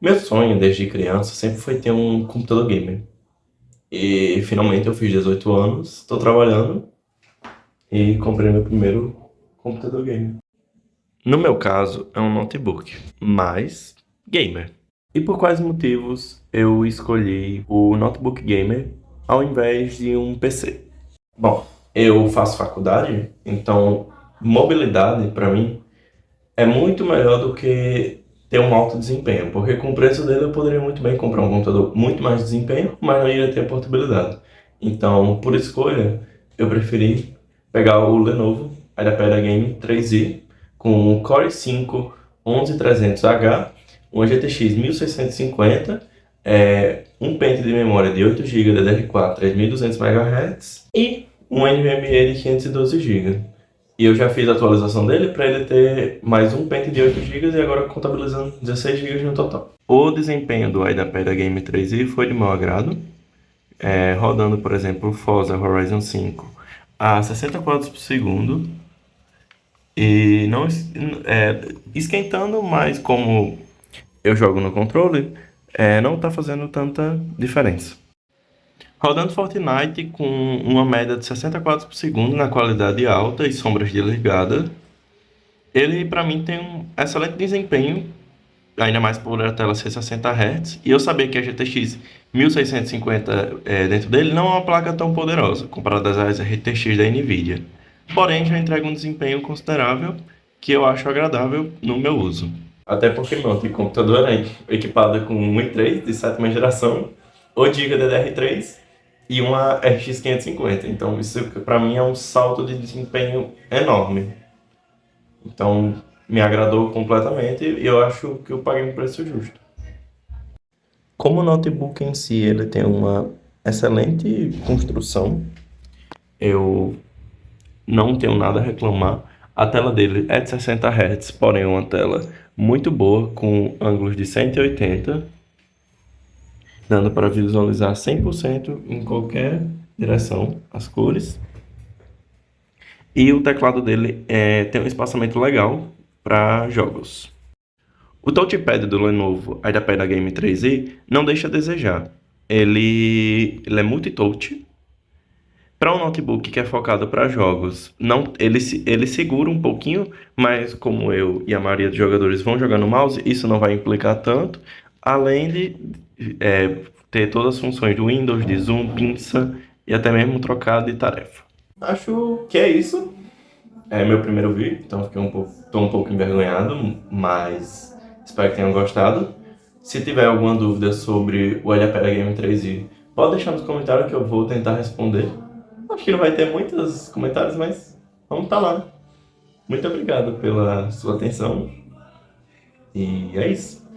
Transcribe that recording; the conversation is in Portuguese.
Meu sonho desde criança sempre foi ter um computador gamer. E finalmente eu fiz 18 anos, estou trabalhando e comprei meu primeiro computador gamer. No meu caso, é um notebook, mas gamer. E por quais motivos eu escolhi o notebook gamer ao invés de um PC? Bom, eu faço faculdade, então mobilidade para mim é muito melhor do que ter um alto desempenho, porque com o preço dele eu poderia muito bem comprar um computador muito mais desempenho, mas não iria ter portabilidade. Então, por escolha, eu preferi pegar o Lenovo IdeaPad Game 3i com o Core i5 11300H, um GTX 1650, é, um pente de memória de 8 GB DDR4 3200 MHz e um NVMe de 512 GB. E eu já fiz a atualização dele para ele ter mais um pente de 8 GB e agora contabilizando 16 GB no total. O desempenho do IDAPad Game 3i foi de meu agrado, é, rodando, por exemplo, Forza Horizon 5 a 60 quadros por segundo e não é, esquentando, mas como eu jogo no controle, é, não está fazendo tanta diferença. Rodando Fortnite com uma média de 60 quadros por segundo na qualidade alta e sombras desligadas, ele para mim tem um excelente desempenho, ainda mais por a tela ser 60 Hz, e eu sabia que a GTX 1650 é, dentro dele não é uma placa tão poderosa, comparada às RTX da Nvidia. Porém, já entrega um desempenho considerável que eu acho agradável no meu uso. Até porque meu computador é equipado com um i3 de sétima geração, 8 GB DDR3 e uma RX 550. Então isso para mim é um salto de desempenho enorme. Então me agradou completamente e eu acho que eu paguei um preço justo. Como o notebook em si ele tem uma excelente construção, eu não tenho nada a reclamar. A tela dele é de 60 Hz, porém é uma tela muito boa, com ângulos de 180 dando para visualizar 100% em qualquer direção as cores. E o teclado dele é, tem um espaçamento legal para jogos. O touchpad do Lenovo IdeaPad Game 3i não deixa a desejar. Ele, ele é multi-touch. Para um notebook que é focado para jogos, não, ele, ele segura um pouquinho, mas como eu e a maioria dos jogadores vão jogar no mouse, isso não vai implicar tanto, além de é, ter todas as funções do Windows, de zoom, pinça e até mesmo trocar de tarefa. Acho que é isso. É meu primeiro vídeo, então fiquei um pouco, tô um pouco envergonhado, mas espero que tenham gostado. Se tiver alguma dúvida sobre o Olhapera Game 3i, pode deixar nos comentários que eu vou tentar responder. Acho que não vai ter muitos comentários, mas vamos estar tá lá. Muito obrigado pela sua atenção. E é isso.